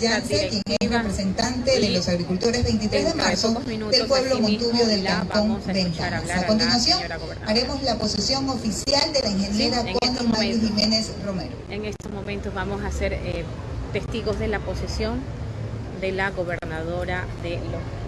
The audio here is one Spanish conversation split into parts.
Yance, quien es representante de los agricultores 23 de marzo del pueblo Montubio del Cantón Ventanas. A continuación, haremos la posición oficial de la ingeniera Connie Jiménez Romero. En estos momentos vamos a ser eh, testigos de la posesión de la gobernadora de Los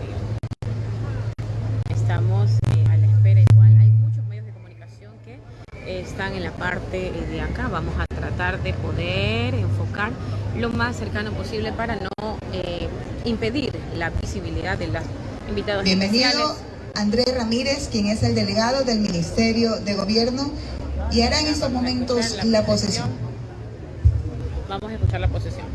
están en la parte de acá. Vamos a tratar de poder enfocar lo más cercano posible para no eh, impedir la visibilidad de los invitados Bienvenido Andrés Ramírez, quien es el delegado del Ministerio de Gobierno y hará en estos momentos la posesión. Vamos a escuchar la posesión.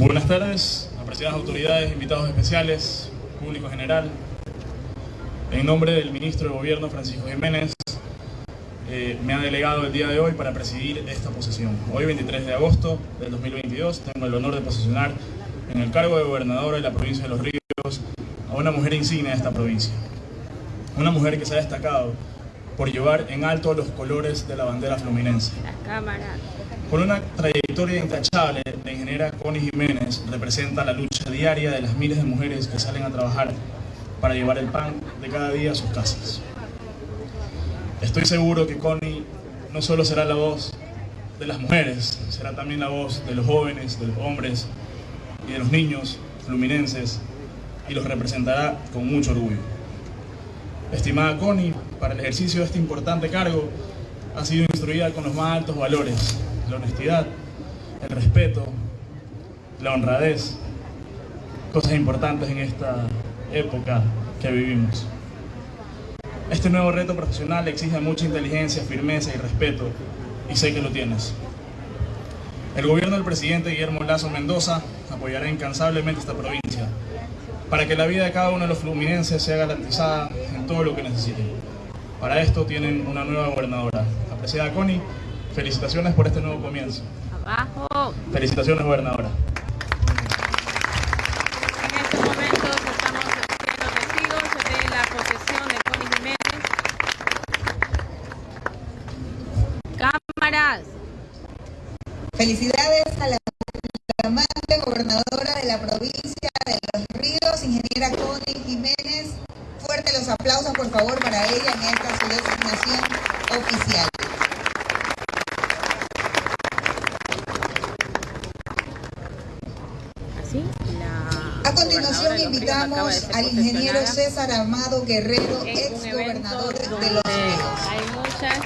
Buenas tardes, apreciadas autoridades, invitados especiales, público general. En nombre del ministro de Gobierno, Francisco Jiménez, eh, me ha delegado el día de hoy para presidir esta posesión. Hoy, 23 de agosto del 2022, tengo el honor de posesionar en el cargo de gobernadora de la provincia de Los Ríos a una mujer insignia de esta provincia. Una mujer que se ha destacado por llevar en alto los colores de la bandera fluminense. Con una trayectoria intachable, la ingeniera Connie Jiménez representa la lucha diaria de las miles de mujeres que salen a trabajar para llevar el pan de cada día a sus casas. Estoy seguro que Connie no solo será la voz de las mujeres, será también la voz de los jóvenes, de los hombres y de los niños fluminenses y los representará con mucho orgullo. Estimada Connie, para el ejercicio de este importante cargo ha sido instruida con los más altos valores, la honestidad, el respeto, la honradez, cosas importantes en esta época que vivimos. Este nuevo reto profesional exige mucha inteligencia, firmeza y respeto, y sé que lo tienes. El gobierno del presidente Guillermo Lazo Mendoza apoyará incansablemente esta provincia para que la vida de cada uno de los fluminenses sea garantizada en todo lo que necesiten. Para esto tienen una nueva gobernadora. Apreciada Connie, felicitaciones por este nuevo comienzo. Abajo. Felicitaciones, gobernadora. Felicidades a la amante gobernadora de la provincia de Los Ríos, ingeniera Connie Jiménez. Fuerte los aplausos, por favor, para ella en esta su designación oficial. A continuación invitamos al ingeniero César Amado Guerrero, ex gobernador de Los Ríos. Hay muchas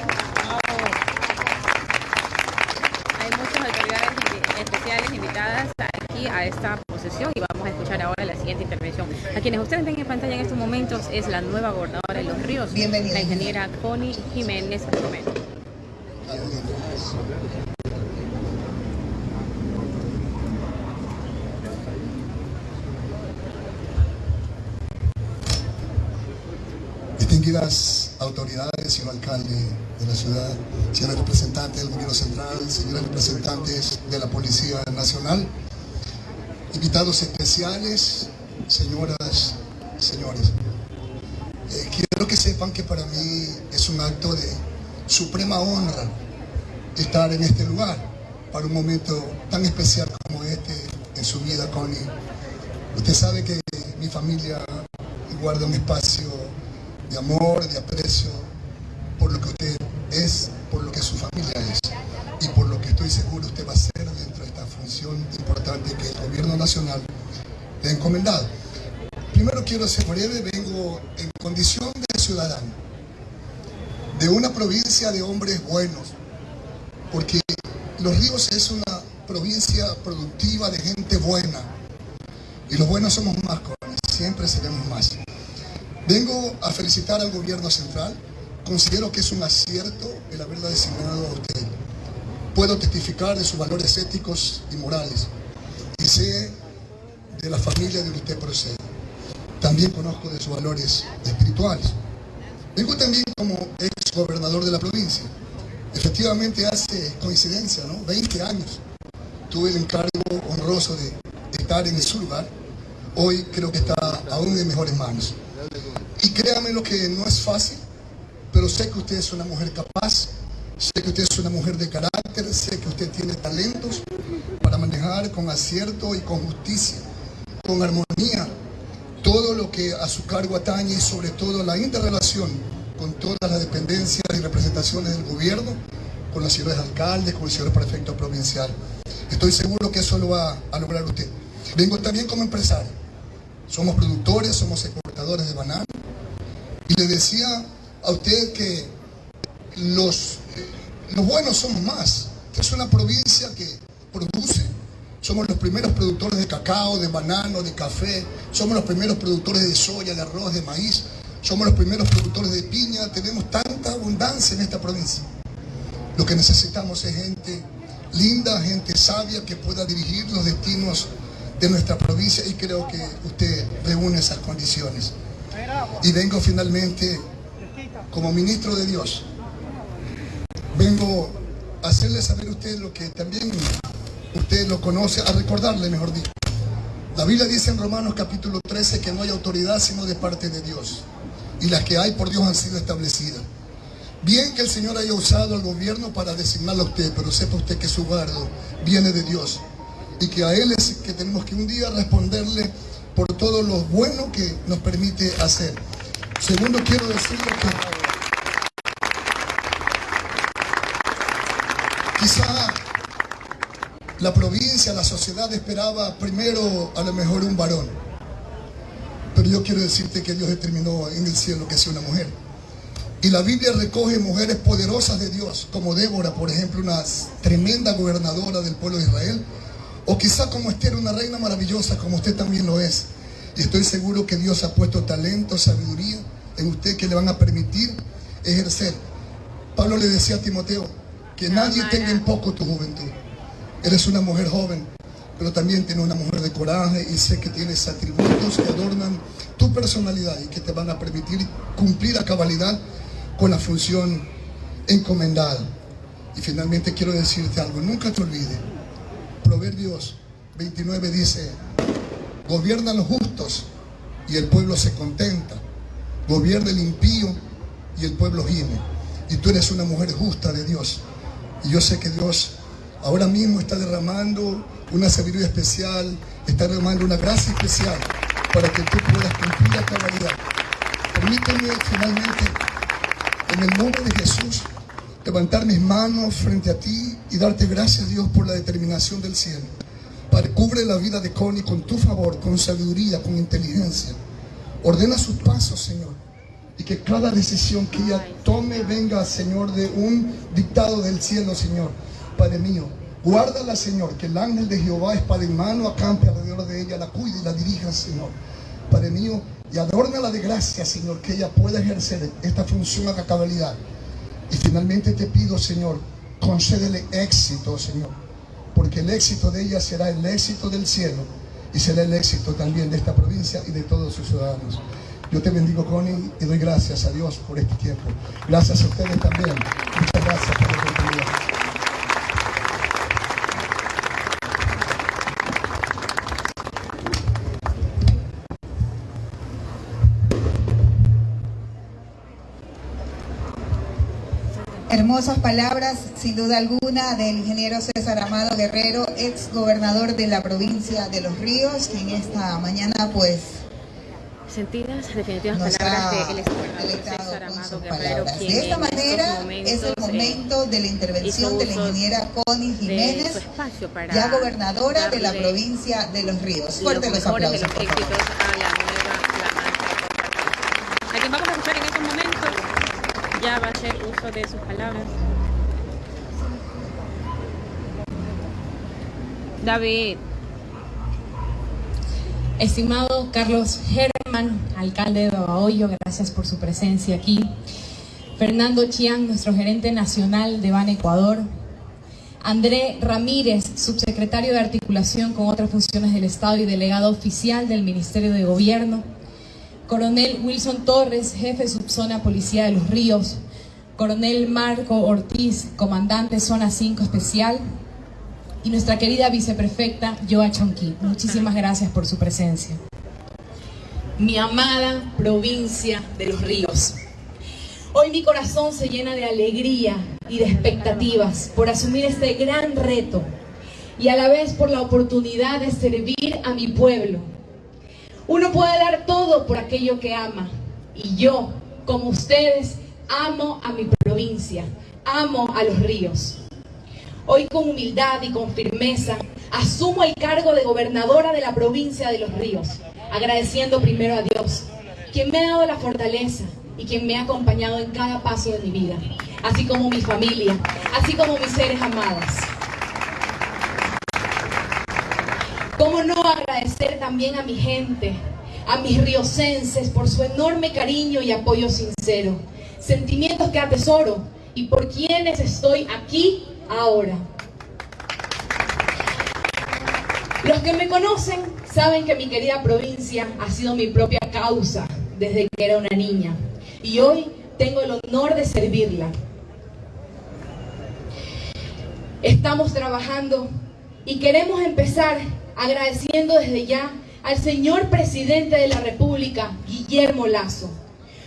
especiales invitadas aquí a esta posesión y vamos a escuchar ahora la siguiente intervención. A quienes ustedes ven en pantalla en estos momentos es la nueva gobernadora de Los Ríos, la ingeniera Connie Jiménez Romero. Distinguidas autoridades, señor alcalde de la ciudad, señores representantes del gobierno central, señores representantes de la Policía Nacional, invitados especiales, señoras, señores. Eh, quiero que sepan que para mí es un acto de suprema honra estar en este lugar para un momento tan especial como este en su vida, Connie. Usted sabe que mi familia guarda un espacio de amor, de aprecio por lo que usted es, por lo que su familia es y por lo que estoy seguro usted va a hacer dentro de esta función importante que el gobierno nacional le ha encomendado. Primero quiero ser breve, vengo en condición de ciudadano, de una provincia de hombres buenos, porque Los Ríos es una provincia productiva de gente buena, y los buenos somos más. Vengo a felicitar al gobierno central. Considero que es un acierto el haberla designado a usted. Puedo testificar de sus valores éticos y morales y sé de la familia de usted procede. También conozco de sus valores espirituales. Vengo también como ex gobernador de la provincia. Efectivamente hace coincidencia, ¿no? 20 años tuve el encargo honroso de estar en su lugar. Hoy creo que está aún en mejores manos. Y créame lo que no es fácil, pero sé que usted es una mujer capaz, sé que usted es una mujer de carácter, sé que usted tiene talentos para manejar con acierto y con justicia, con armonía, todo lo que a su cargo atañe y sobre todo la interrelación con todas las dependencias y representaciones del gobierno, con los señores alcaldes, con el señor prefecto provincial. Estoy seguro que eso lo va a lograr usted. Vengo también como empresario. Somos productores, somos exportadores de banano. Y le decía a usted que los, los buenos somos más. Es una provincia que produce. Somos los primeros productores de cacao, de banano, de café. Somos los primeros productores de soya, de arroz, de maíz. Somos los primeros productores de piña. Tenemos tanta abundancia en esta provincia. Lo que necesitamos es gente linda, gente sabia que pueda dirigir los destinos de nuestra provincia y creo que usted reúne esas condiciones. Y vengo finalmente como ministro de Dios. Vengo a hacerle saber a usted lo que también usted lo conoce, a recordarle, mejor dicho. La Biblia dice en Romanos capítulo 13 que no hay autoridad sino de parte de Dios. Y las que hay por Dios han sido establecidas. Bien que el Señor haya usado al gobierno para designarlo a usted, pero sepa usted que su guardo viene de Dios. Y que a Él es que tenemos que un día responderle por todo lo bueno que nos permite hacer. Segundo, quiero decirle que quizá la provincia, la sociedad esperaba primero a lo mejor un varón. Pero yo quiero decirte que Dios determinó en el cielo que sea una mujer. Y la Biblia recoge mujeres poderosas de Dios, como Débora, por ejemplo, una tremenda gobernadora del pueblo de Israel, o quizá como Esther, una reina maravillosa, como usted también lo es. Y estoy seguro que Dios ha puesto talento, sabiduría en usted que le van a permitir ejercer. Pablo le decía a Timoteo, que nadie tenga en poco tu juventud. Eres una mujer joven, pero también tienes una mujer de coraje y sé que tienes atributos que adornan tu personalidad y que te van a permitir cumplir a cabalidad con la función encomendada. Y finalmente quiero decirte algo, nunca te olvides. Proverbios 29 dice, gobiernan los justos y el pueblo se contenta. Gobierna el impío y el pueblo gime. Y tú eres una mujer justa de Dios. Y yo sé que Dios ahora mismo está derramando una sabiduría especial, está derramando una gracia especial para que tú puedas cumplir la cabalidad. Permíteme finalmente en el nombre de Jesús, levantar mis manos frente a ti y darte gracias, Dios, por la determinación del cielo. Padre, cubre la vida de Connie con tu favor, con sabiduría, con inteligencia. Ordena sus pasos, Señor. Y que cada decisión que ella tome venga, Señor, de un dictado del cielo, Señor. Padre mío, guárdala, Señor, que el ángel de Jehová, espada en mano, acampe alrededor de ella, la cuide y la dirija, Señor. Padre mío, y adórnala de gracia, Señor, que ella pueda ejercer esta función a cabalidad. Y finalmente te pido, Señor, concédele éxito, Señor, porque el éxito de ella será el éxito del cielo y será el éxito también de esta provincia y de todos sus ciudadanos. Yo te bendigo, Connie, y doy gracias a Dios por este tiempo. Gracias a ustedes también. Muchas gracias por la oportunidad. Hermosas palabras, sin duda alguna, del ingeniero César Amado Guerrero, ex gobernador de la provincia de Los Ríos, que en esta mañana, pues. Sentidas, definitivas palabras del ex César Amado Guerrero. De esta manera es el momento de la intervención de la ingeniera Connie Jiménez, ya gobernadora de la provincia de Los Ríos. Fuerte los, aplausos. De los éxitos a la nueva A quien vamos a escuchar en estos momentos ya va a hacer de sus palabras. David. Estimado Carlos Herman, alcalde de Babahoyo, gracias por su presencia aquí. Fernando Chiang, nuestro gerente nacional de Ban Ecuador. André Ramírez, subsecretario de articulación con otras funciones del Estado y delegado oficial del Ministerio de Gobierno. Coronel Wilson Torres, jefe subzona Policía de los Ríos, Coronel Marco Ortiz, comandante Zona 5 Especial, y nuestra querida viceprefecta Joa Chonqui. Muchísimas gracias por su presencia. Mi amada provincia de los ríos. Hoy mi corazón se llena de alegría y de expectativas por asumir este gran reto y a la vez por la oportunidad de servir a mi pueblo. Uno puede dar todo por aquello que ama y yo, como ustedes, amo a mi provincia, amo a los ríos. Hoy con humildad y con firmeza asumo el cargo de gobernadora de la provincia de Los Ríos, agradeciendo primero a Dios, quien me ha dado la fortaleza y quien me ha acompañado en cada paso de mi vida, así como mi familia, así como mis seres amados. ¿Cómo no agradecer también a mi gente, a mis riocenses por su enorme cariño y apoyo sincero? Sentimientos que atesoro y por quienes estoy aquí ahora. Los que me conocen saben que mi querida provincia ha sido mi propia causa desde que era una niña y hoy tengo el honor de servirla. Estamos trabajando y queremos empezar agradeciendo desde ya al señor presidente de la República, Guillermo Lazo,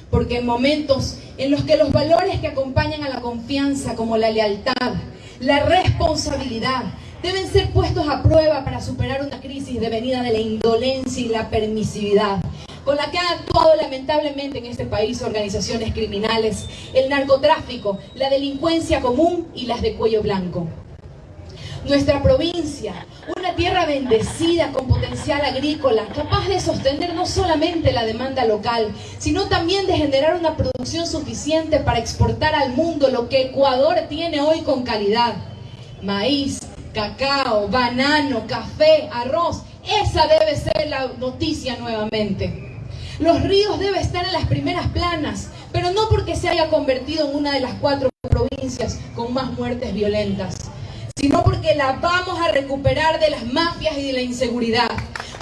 porque en momentos en los que los valores que acompañan a la confianza, como la lealtad, la responsabilidad, deben ser puestos a prueba para superar una crisis devenida de la indolencia y la permisividad, con la que han actuado lamentablemente en este país organizaciones criminales, el narcotráfico, la delincuencia común y las de cuello blanco. Nuestra provincia, una tierra bendecida con potencial agrícola, capaz de sostener no solamente la demanda local, sino también de generar una producción suficiente para exportar al mundo lo que Ecuador tiene hoy con calidad. Maíz, cacao, banano, café, arroz. Esa debe ser la noticia nuevamente. Los ríos deben estar en las primeras planas, pero no porque se haya convertido en una de las cuatro provincias con más muertes violentas, sino porque la vamos a recuperar de las mafias y de la inseguridad.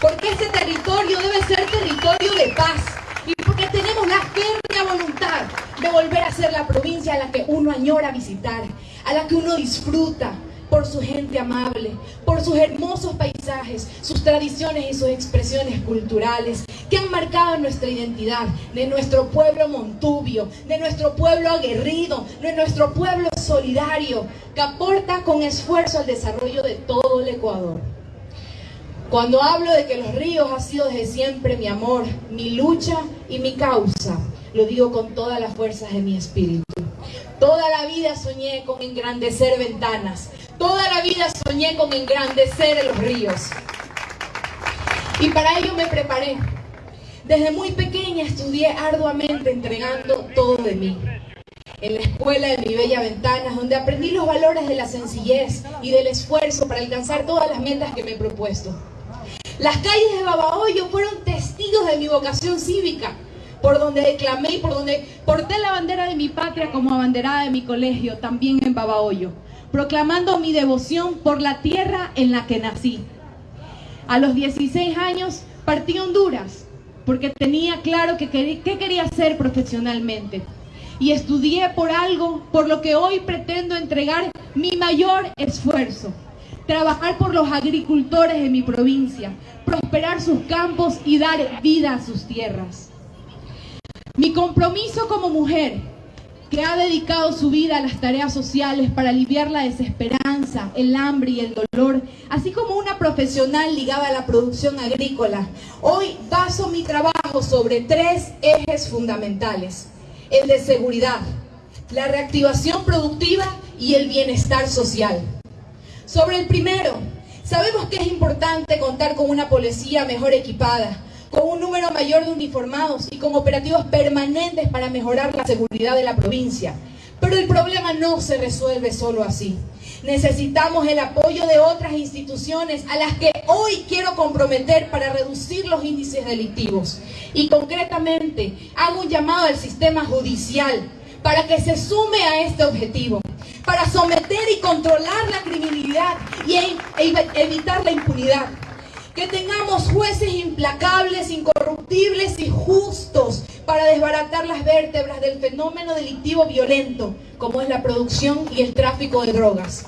Porque este territorio debe ser territorio de paz y porque tenemos la férrea voluntad de volver a ser la provincia a la que uno añora visitar, a la que uno disfruta, por su gente amable, por sus hermosos paisajes, sus tradiciones y sus expresiones culturales que han marcado nuestra identidad, de nuestro pueblo montubio, de nuestro pueblo aguerrido, de nuestro pueblo solidario, que aporta con esfuerzo al desarrollo de todo el Ecuador. Cuando hablo de que los ríos ha sido desde siempre mi amor, mi lucha y mi causa, lo digo con todas las fuerzas de mi espíritu. Toda la vida soñé con engrandecer ventanas. Toda la vida soñé con engrandecer los ríos. Y para ello me preparé. Desde muy pequeña estudié arduamente entregando todo de mí. En la escuela de mi bella ventanas, donde aprendí los valores de la sencillez y del esfuerzo para alcanzar todas las metas que me he propuesto. Las calles de Babahoyo fueron testigos de mi vocación cívica por donde declamé y por donde porté la bandera de mi patria como abanderada de mi colegio, también en Babahoyo, proclamando mi devoción por la tierra en la que nací. A los 16 años partí Honduras porque tenía claro qué quería hacer profesionalmente. Y estudié por algo por lo que hoy pretendo entregar mi mayor esfuerzo. Trabajar por los agricultores de mi provincia, prosperar sus campos y dar vida a sus tierras. Mi compromiso como mujer, que ha dedicado su vida a las tareas sociales para aliviar la desesperanza, el hambre y el dolor, así como una profesional ligada a la producción agrícola, hoy baso mi trabajo sobre tres ejes fundamentales. El de seguridad, la reactivación productiva y el bienestar social. Sobre el primero, sabemos que es importante contar con una policía mejor equipada, con un número mayor de uniformados y con operativos permanentes para mejorar la seguridad de la provincia. Pero el problema no se resuelve solo así. Necesitamos el apoyo de otras instituciones a las que hoy quiero comprometer para reducir los índices delictivos. Y concretamente hago un llamado al sistema judicial para que se sume a este objetivo, para someter y controlar la criminalidad y e evitar la impunidad que tengamos jueces implacables, incorruptibles y justos para desbaratar las vértebras del fenómeno delictivo violento, como es la producción y el tráfico de drogas.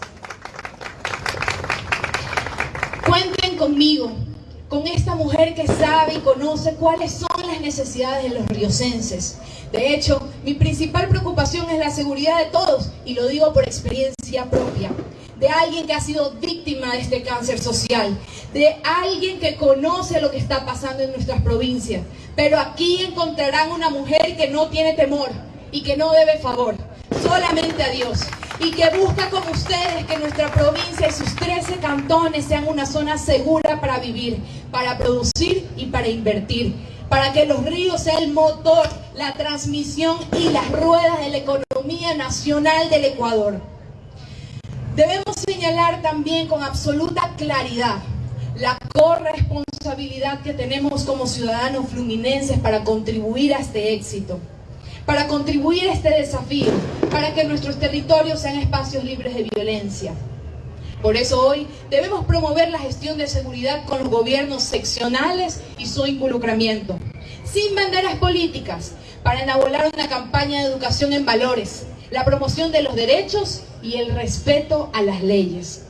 Cuenten conmigo, con esta mujer que sabe y conoce cuáles son las necesidades de los riocenses. De hecho, mi principal preocupación es la seguridad de todos, y lo digo por experiencia propia. de alguien que ha sido víctima de este cáncer social, de alguien que conoce lo que está pasando en nuestras provincias. Pero aquí encontrarán una mujer que no tiene temor y que no debe favor, solamente a Dios. Y que busca con ustedes que nuestra provincia y sus 13 cantones sean una zona segura para vivir, para producir y para invertir para que los ríos sean el motor, la transmisión y las ruedas de la economía nacional del Ecuador. Debemos señalar también con absoluta claridad la corresponsabilidad que tenemos como ciudadanos fluminenses para contribuir a este éxito, para contribuir a este desafío, para que nuestros territorios sean espacios libres de violencia. Por eso hoy debemos promover la gestión de seguridad con los gobiernos seccionales y su involucramiento, sin banderas políticas, para enablar una campaña de educación en valores, la promoción de los derechos y el respeto a las leyes.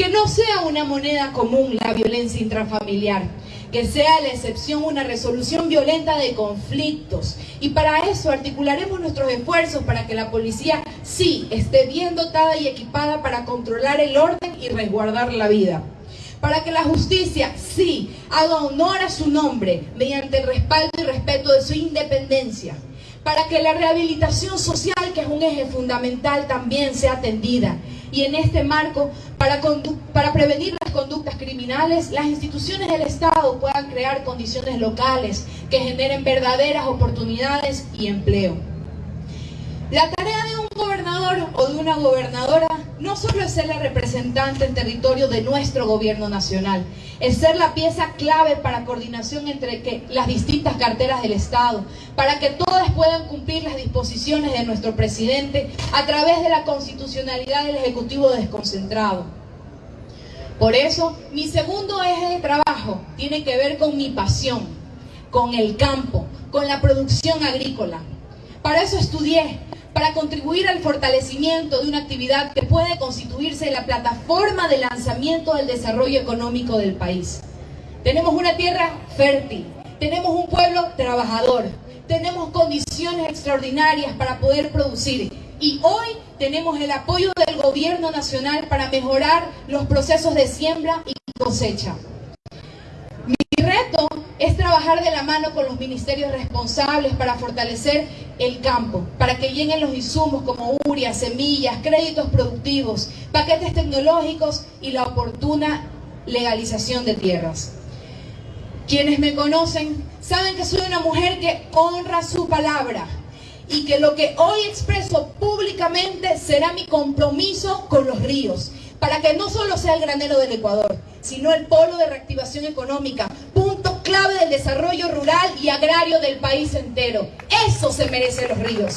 Que no sea una moneda común la violencia intrafamiliar, que sea la excepción una resolución violenta de conflictos. Y para eso articularemos nuestros esfuerzos para que la policía sí esté bien dotada y equipada para controlar el orden y resguardar la vida. Para que la justicia sí haga honor a su nombre mediante el respaldo y respeto de su independencia para que la rehabilitación social, que es un eje fundamental, también sea atendida. Y en este marco, para, prevenir las conductas criminales, las instituciones del Estado puedan crear condiciones locales que generen verdaderas oportunidades y empleo. La tarea de un gobernador o de una gobernadora no solo es ser la representante en territorio de nuestro gobierno nacional, es ser la pieza clave para coordinación entre las distintas carteras del Estado, para que todas puedan cumplir las disposiciones de nuestro presidente a través de la constitucionalidad del Ejecutivo desconcentrado. Por eso, mi segundo eje de trabajo tiene que ver con mi pasión, con el campo, con la producción agrícola. Para eso estudié, para contribuir al fortalecimiento de una actividad que puede constituirse la plataforma de lanzamiento del desarrollo económico del país. Tenemos una tierra fértil, tenemos un pueblo trabajador, tenemos condiciones extraordinarias para poder producir y hoy tenemos el apoyo del gobierno nacional para mejorar los procesos de siembra y cosecha. Mi reto es trabajar de la mano con los ministerios responsables para fortalecer el campo, para que lleguen los insumos como uria, semillas, créditos productivos, paquetes tecnológicos y la oportuna legalización de tierras. Quienes me conocen saben que soy una mujer que honra su palabra y que lo que hoy expreso públicamente será mi compromiso con los ríos, para que no solo sea el granero del Ecuador, sino el polo de reactivación económica, clave del desarrollo rural y agrario del país entero. Eso se merecen los ríos.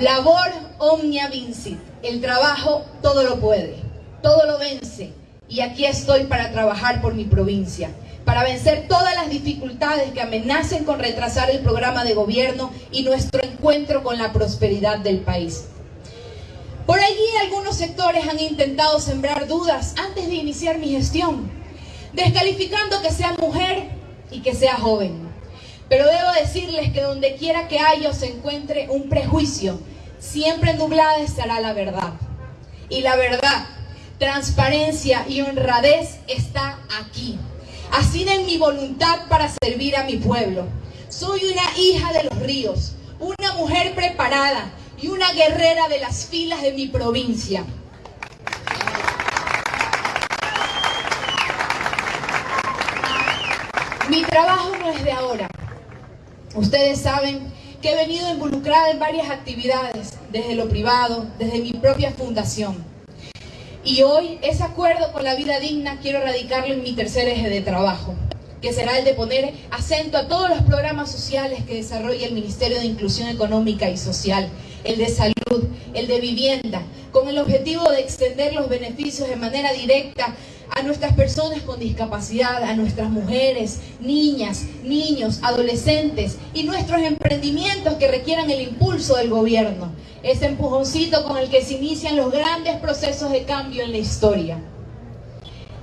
Labor omnia vincit. El trabajo todo lo puede, todo lo vence. Y aquí estoy para trabajar por mi provincia para vencer todas las dificultades que amenacen con retrasar el programa de gobierno y nuestro encuentro con la prosperidad del país. Por allí algunos sectores han intentado sembrar dudas antes de iniciar mi gestión, descalificando que sea mujer y que sea joven. Pero debo decirles que donde quiera que haya se encuentre un prejuicio, siempre nublada estará la verdad. Y la verdad, transparencia y honradez está aquí así en mi voluntad para servir a mi pueblo. Soy una hija de los ríos, una mujer preparada y una guerrera de las filas de mi provincia. Mi trabajo no es de ahora. Ustedes saben que he venido involucrada en varias actividades, desde lo privado, desde mi propia fundación. Y hoy ese acuerdo con la vida digna quiero radicarlo en mi tercer eje de trabajo, que será el de poner acento a todos los programas sociales que desarrolla el Ministerio de Inclusión Económica y Social, el de salud, el de vivienda, con el objetivo de extender los beneficios de manera directa a nuestras personas con discapacidad, a nuestras mujeres, niñas, niños, adolescentes y nuestros emprendimientos que requieran el impulso del gobierno, ese empujoncito con el que se inician los grandes procesos de cambio en la historia.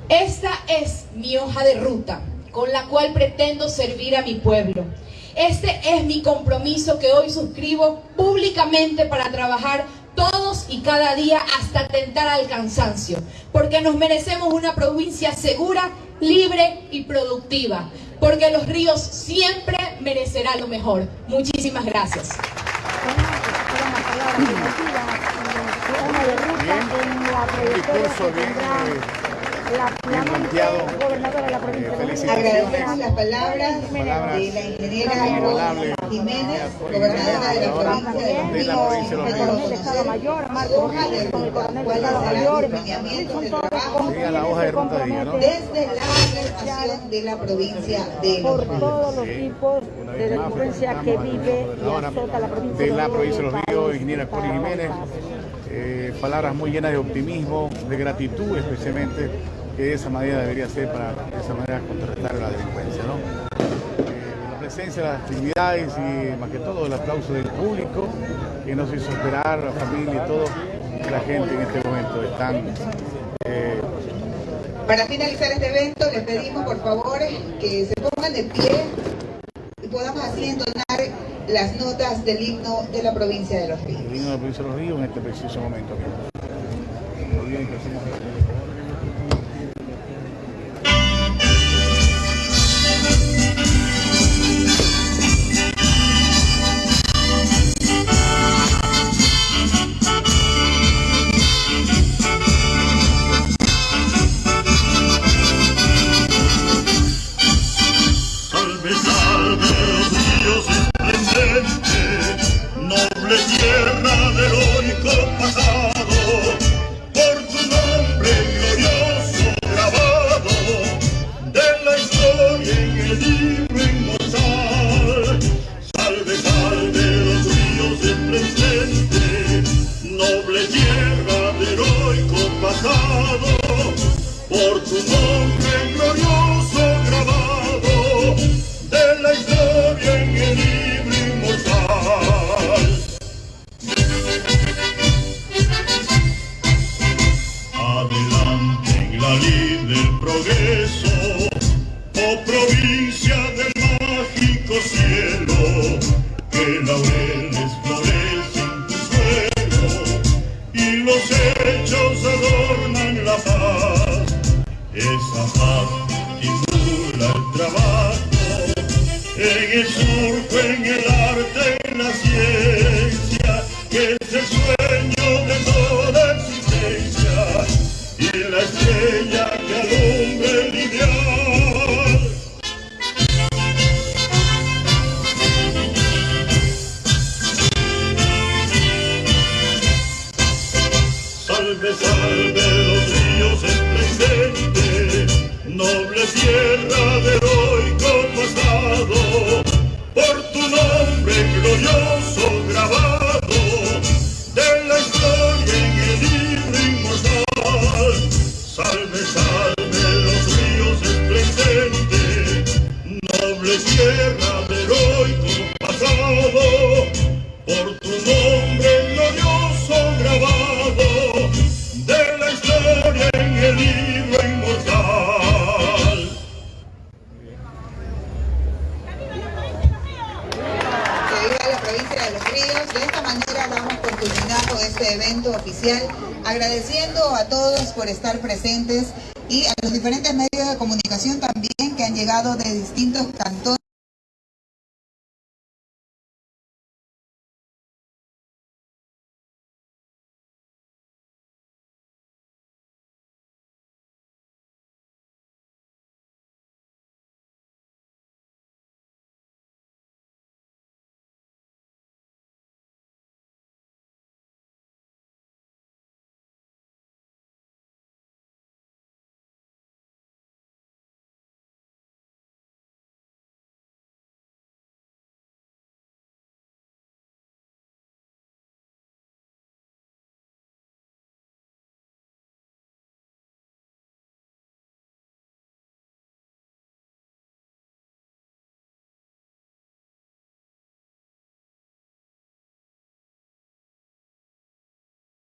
Esta es mi hoja de ruta con la cual pretendo servir a mi pueblo. Este es mi compromiso que hoy suscribo públicamente para trabajar todos y cada día hasta tentar al cansancio, porque nos merecemos una provincia segura, libre y productiva, porque los ríos siempre merecerán lo mejor. Muchísimas gracias. De la provincia de Agradecemos las palabras de la ingeniera Jiménez, gobernadora de la provincia de la provincia de Estado Mayor, Marco con el coronel de Estado Mayor, lineamientos de trabajo desde la organización de la provincia de Por todos los tipos de delincuencia que vive y azota la provincia de la provincia de los Ríos, ingeniera Cori Jiménez. Eh, palabras muy llenas de optimismo, de gratitud especialmente que de esa manera debería ser para de esa manera contrarrestar la delincuencia. ¿no? Eh, la presencia de las actividades y más que todo el aplauso del público que nos hizo esperar, la familia y todo, que la gente en este momento están... Eh, para finalizar este evento les pedimos por favor que se pongan de pie y podamos así entonar las notas del himno de la provincia de Los Ríos. El himno de la provincia de Los Ríos en este preciso momento.